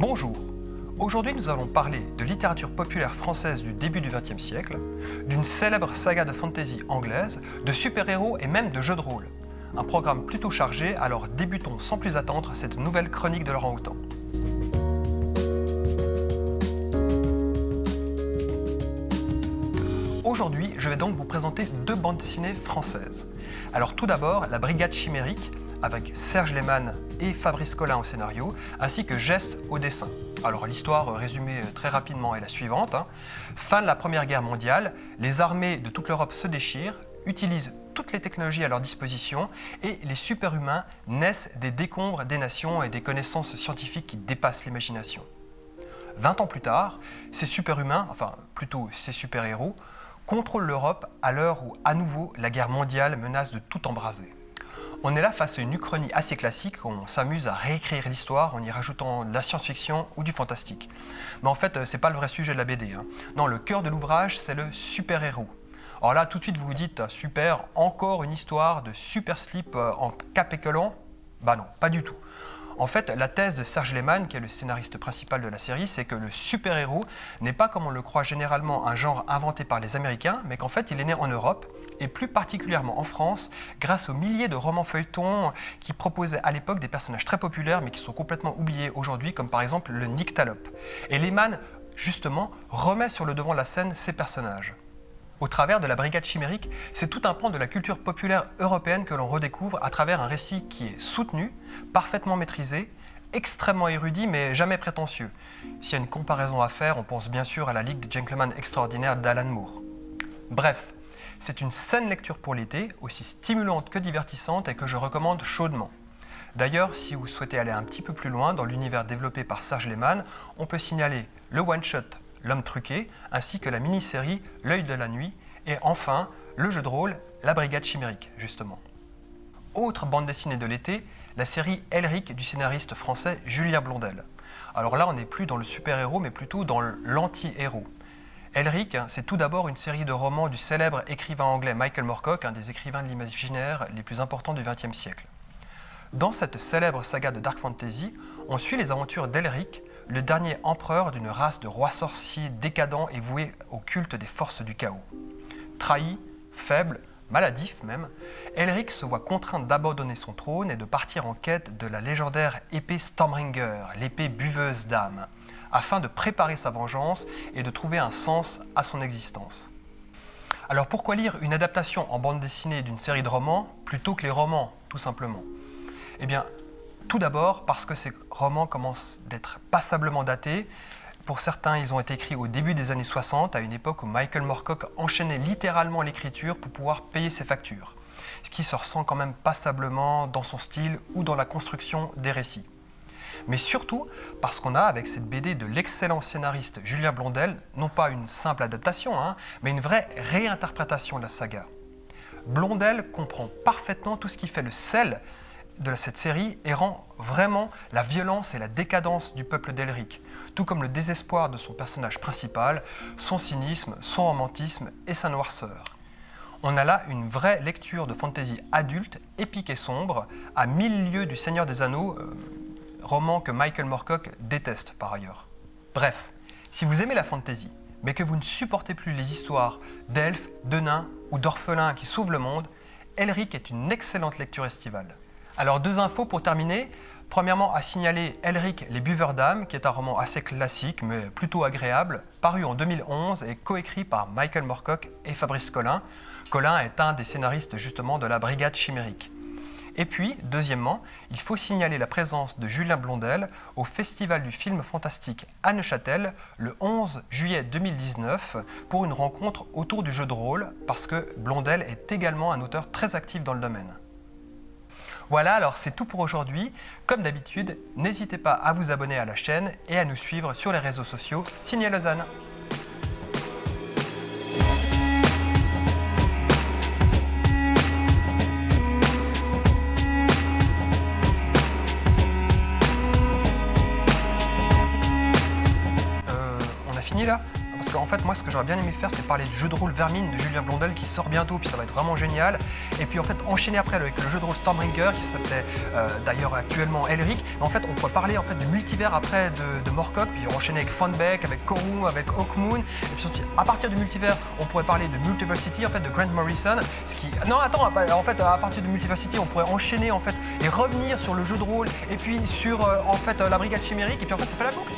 Bonjour Aujourd'hui, nous allons parler de littérature populaire française du début du XXe siècle, d'une célèbre saga de fantasy anglaise, de super-héros et même de jeux de rôle. Un programme plutôt chargé, alors débutons sans plus attendre cette nouvelle chronique de Laurent Houtan. Aujourd'hui, je vais donc vous présenter deux bandes dessinées françaises. Alors tout d'abord, La Brigade Chimérique, avec Serge Lehmann et Fabrice Collin au scénario, ainsi que Jess au dessin. Alors l'histoire résumée très rapidement est la suivante. Hein. Fin de la Première Guerre mondiale, les armées de toute l'Europe se déchirent, utilisent toutes les technologies à leur disposition et les super-humains naissent des décombres des nations et des connaissances scientifiques qui dépassent l'imagination. 20 ans plus tard, ces super-humains, enfin plutôt ces super-héros, contrôlent l'Europe à l'heure où à nouveau la guerre mondiale menace de tout embraser. On est là face à une uchronie assez classique, on s'amuse à réécrire l'histoire en y rajoutant de la science-fiction ou du fantastique. Mais en fait, c'est pas le vrai sujet de la BD. Hein. Non, le cœur de l'ouvrage, c'est le super-héros. Alors là, tout de suite, vous vous dites, super, encore une histoire de super slip euh, en cap et collant? Bah non, pas du tout. En fait, la thèse de Serge Lehmann, qui est le scénariste principal de la série, c'est que le super-héros n'est pas, comme on le croit généralement, un genre inventé par les Américains, mais qu'en fait, il est né en Europe, et plus particulièrement en France, grâce aux milliers de romans feuilletons qui proposaient à l'époque des personnages très populaires, mais qui sont complètement oubliés aujourd'hui, comme par exemple le Nyctalope. Et Lehmann, justement, remet sur le devant de la scène ces personnages. Au travers de la Brigade chimérique, c'est tout un pan de la culture populaire européenne que l'on redécouvre à travers un récit qui est soutenu, parfaitement maîtrisé, extrêmement érudit mais jamais prétentieux. S'il y a une comparaison à faire, on pense bien sûr à la Ligue des Gentlemen extraordinaires d'Alan Moore. Bref, c'est une saine lecture pour l'été, aussi stimulante que divertissante et que je recommande chaudement. D'ailleurs, si vous souhaitez aller un petit peu plus loin dans l'univers développé par Serge Lehmann, on peut signaler le one-shot L'homme truqué, ainsi que la mini-série L'œil de la nuit, et enfin le jeu de rôle La brigade chimérique, justement. Autre bande dessinée de l'été, la série Elric du scénariste français Julien Blondel. Alors là, on n'est plus dans le super-héros, mais plutôt dans l'anti-héros. Elric, c'est tout d'abord une série de romans du célèbre écrivain anglais Michael Moorcock, un des écrivains de l'imaginaire les plus importants du XXe siècle. Dans cette célèbre saga de Dark Fantasy, on suit les aventures d'Elric, le dernier empereur d'une race de rois sorciers décadents et voués au culte des forces du chaos. Trahi, faible, maladif même, Elric se voit contraint d'abandonner son trône et de partir en quête de la légendaire épée Stormbringer, l'épée buveuse d'âme, afin de préparer sa vengeance et de trouver un sens à son existence. Alors pourquoi lire une adaptation en bande dessinée d'une série de romans plutôt que les romans, tout simplement? Eh bien, tout d'abord parce que ces romans commencent d'être passablement datés. Pour certains, ils ont été écrits au début des années 60, à une époque où Michael Moorcock enchaînait littéralement l'écriture pour pouvoir payer ses factures. Ce qui se ressent quand même passablement dans son style ou dans la construction des récits. Mais surtout parce qu'on a avec cette BD de l'excellent scénariste Julien Blondel, non pas une simple adaptation, hein, mais une vraie réinterprétation de la saga. Blondel comprend parfaitement tout ce qui fait le sel de cette série et rend vraiment la violence et la décadence du peuple d'Elric, tout comme le désespoir de son personnage principal, son cynisme, son romantisme et sa noirceur. On a là une vraie lecture de fantasy adulte, épique et sombre, à mille lieues du Seigneur des Anneaux, euh, roman que Michael Moorcock déteste par ailleurs. Bref, si vous aimez la fantasy, mais que vous ne supportez plus les histoires d'elfes, de nains ou d'orphelins qui sauvent le monde, Elric est une excellente lecture estivale. Alors deux infos pour terminer. Premièrement, à signaler Elric les buveurs d'âme, qui est un roman assez classique mais plutôt agréable, paru en 2011 et coécrit par Michael Moorcock et Fabrice Collin. Collin est un des scénaristes justement de la Brigade chimérique. Et puis, deuxièmement, il faut signaler la présence de Julien Blondel au Festival du film fantastique à Neuchâtel le 11 juillet 2019 pour une rencontre autour du jeu de rôle parce que Blondel est également un auteur très actif dans le domaine. Voilà, alors c'est tout pour aujourd'hui. Comme d'habitude, n'hésitez pas à vous abonner à la chaîne et à nous suivre sur les réseaux sociaux. Signé Lausanne fait, moi, ce que j'aurais bien aimé faire, c'est parler du jeu de rôle Vermine de Julien Blondel qui sort bientôt, puis ça va être vraiment génial. Et puis en fait, enchaîner après avec le jeu de rôle Stormbringer qui s'appelait euh, d'ailleurs actuellement Elric. Mais en fait, on pourrait parler en fait du multivers après de, de Morcock, puis enchaîner avec Funbeck, avec Koru, avec Hawkmoon. Et puis surtout, à partir du multivers, on pourrait parler de Multiversity en fait de Grant Morrison. Ce qui, non, attends, en fait, à partir de Multiversity, on pourrait enchaîner en fait et revenir sur le jeu de rôle et puis sur euh, en fait la brigade chimérique et puis en fait ça fait la boucle.